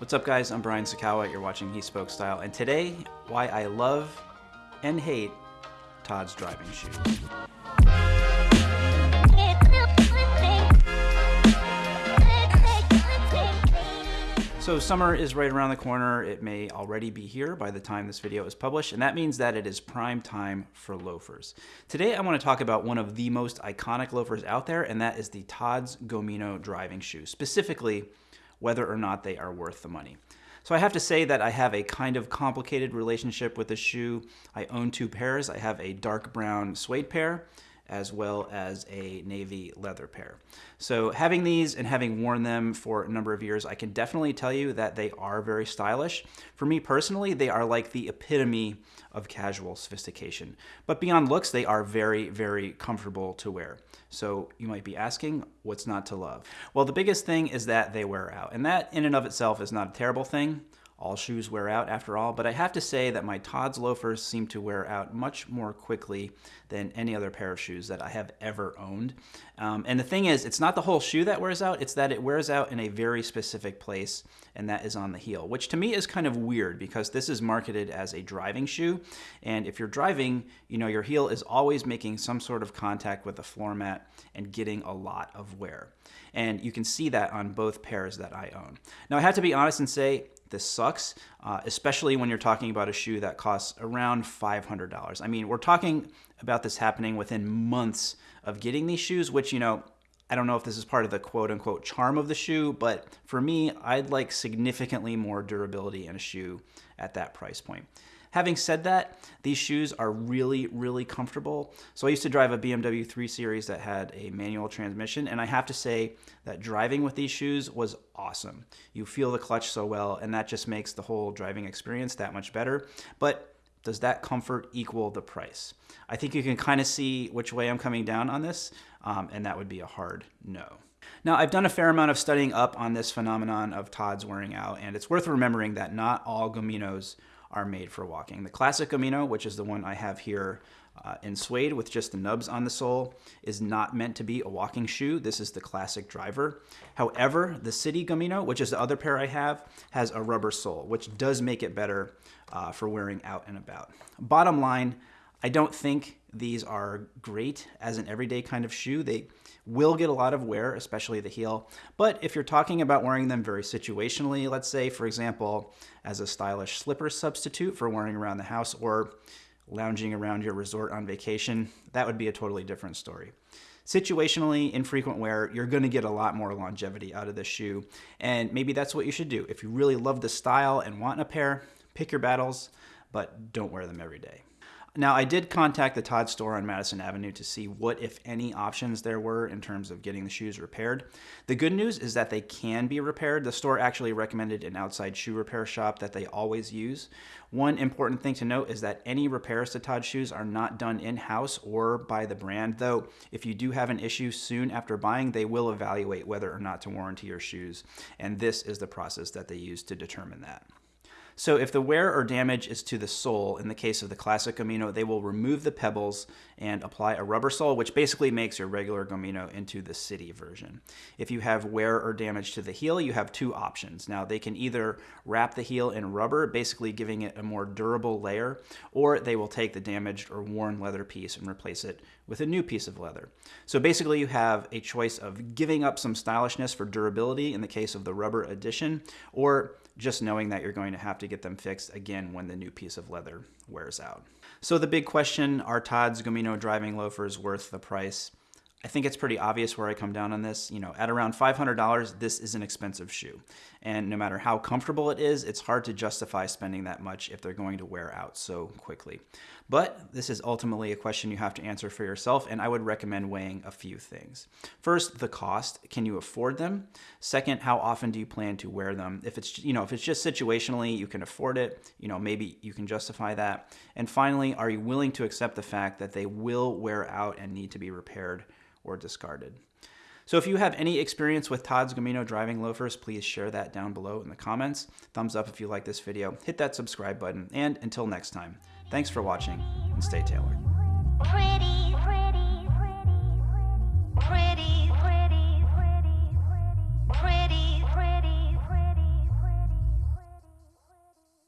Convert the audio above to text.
What's up guys, I'm Brian Sacawa, you're watching He Spoke Style, and today, why I love and hate Tod's driving shoes. So summer is right around the corner. It may already be here by the time this video is published, and that means that it is prime time for loafers. Today I want to talk about one of the most iconic loafers out there, and that is the Tod's Gomino driving shoe, specifically whether or not they are worth the money. So I have to say that I have a kind of complicated relationship with the shoe. I own two pairs. I have a dark brown suede pair as well as a navy leather pair. So having these and having worn them for a number of years, I can definitely tell you that they are very stylish. For me personally, they are like the epitome of casual sophistication. But beyond looks, they are very, very comfortable to wear. So you might be asking, what's not to love? Well, the biggest thing is that they wear out. And that in and of itself is not a terrible thing. All shoes wear out after all, but I have to say that my Tod's loafers seem to wear out much more quickly than any other pair of shoes that I have ever owned. Um, and the thing is, it's not the whole shoe that wears out, it's that it wears out in a very specific place, and that is on the heel, which to me is kind of weird because this is marketed as a driving shoe. And if you're driving, you know, your heel is always making some sort of contact with the floor mat and getting a lot of wear. And you can see that on both pairs that I own. Now, I have to be honest and say, this sucks, uh, especially when you're talking about a shoe that costs around $500. I mean, we're talking about this happening within months of getting these shoes, which, you know, I don't know if this is part of the quote unquote charm of the shoe, but for me, I'd like significantly more durability in a shoe at that price point. Having said that, these shoes are really, really comfortable. So I used to drive a BMW 3 Series that had a manual transmission, and I have to say that driving with these shoes was awesome. You feel the clutch so well, and that just makes the whole driving experience that much better. But does that comfort equal the price? I think you can kind of see which way I'm coming down on this, um, and that would be a hard no. Now, I've done a fair amount of studying up on this phenomenon of Tod's wearing out, and it's worth remembering that not all Gominos are made for walking. The classic Gomino, which is the one I have here uh, in suede with just the nubs on the sole, is not meant to be a walking shoe. This is the classic driver. However, the City Gomino, which is the other pair I have, has a rubber sole, which does make it better uh, for wearing out and about. Bottom line, I don't think these are great as an everyday kind of shoe. They will get a lot of wear, especially the heel. But if you're talking about wearing them very situationally, let's say, for example, as a stylish slipper substitute for wearing around the house or lounging around your resort on vacation, that would be a totally different story. Situationally, infrequent wear, you're going to get a lot more longevity out of this shoe. And maybe that's what you should do. If you really love the style and want a pair, pick your battles, but don't wear them every day. Now, I did contact the Todd store on Madison Avenue to see what, if any, options there were in terms of getting the shoes repaired. The good news is that they can be repaired. The store actually recommended an outside shoe repair shop that they always use. One important thing to note is that any repairs to Todd shoes are not done in-house or by the brand, though if you do have an issue soon after buying, they will evaluate whether or not to warranty your shoes, and this is the process that they use to determine that. So if the wear or damage is to the sole, in the case of the classic Gomino, they will remove the pebbles and apply a rubber sole, which basically makes your regular Gomino into the city version. If you have wear or damage to the heel, you have two options. Now they can either wrap the heel in rubber, basically giving it a more durable layer, or they will take the damaged or worn leather piece and replace it with a new piece of leather. So basically you have a choice of giving up some stylishness for durability in the case of the rubber addition, or just knowing that you're going to have to get them fixed again when the new piece of leather wears out. So the big question, are Tod's Gomino driving loafers worth the price? I think it's pretty obvious where I come down on this. You know, at around $500, this is an expensive shoe. And no matter how comfortable it is, it's hard to justify spending that much if they're going to wear out so quickly. But this is ultimately a question you have to answer for yourself, and I would recommend weighing a few things. First, the cost. Can you afford them? Second, how often do you plan to wear them? If it's, you know, if it's just situationally, you can afford it, you know, maybe you can justify that. And finally, are you willing to accept the fact that they will wear out and need to be repaired or discarded. So if you have any experience with Tod's Gomino driving loafers, please share that down below in the comments. Thumbs up if you like this video, hit that subscribe button, and until next time, thanks for watching and stay tailored. Pretty, pretty,